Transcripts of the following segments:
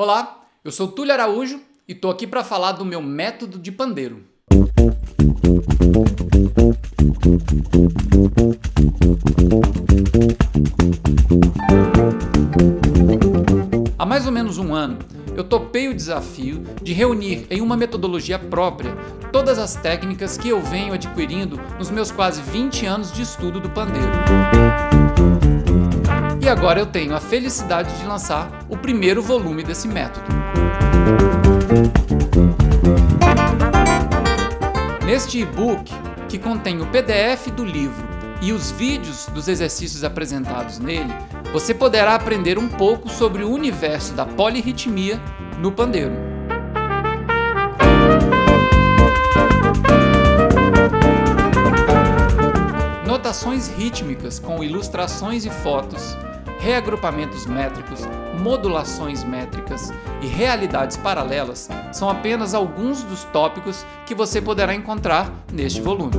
Olá, eu sou Túlio Araújo e estou aqui para falar do meu método de pandeiro. Há mais ou menos um ano, eu topei o desafio de reunir em uma metodologia própria todas as técnicas que eu venho adquirindo nos meus quase 20 anos de estudo do pandeiro. E agora eu tenho a felicidade de lançar o primeiro volume desse método. Neste e-book, que contém o PDF do livro e os vídeos dos exercícios apresentados nele, você poderá aprender um pouco sobre o universo da polirritmia no pandeiro. Notações rítmicas com ilustrações e fotos reagrupamentos métricos, modulações métricas e realidades paralelas são apenas alguns dos tópicos que você poderá encontrar neste volume.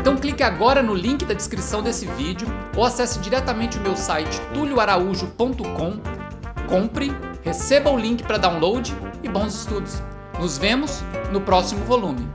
Então agora no link da descrição desse vídeo ou acesse diretamente o meu site tulioaraújo.com compre, receba o link para download e bons estudos. Nos vemos no próximo volume.